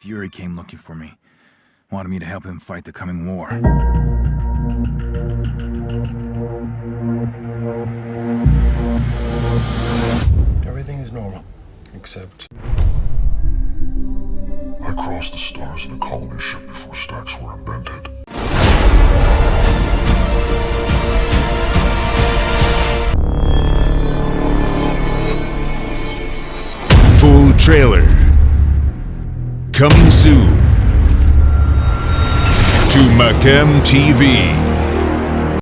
Fury came looking for me. Wanted me to help him fight the coming war. Everything is normal, except I crossed the stars in a colony ship before stacks were invented. Full trailer. Coming soon to Macam TV.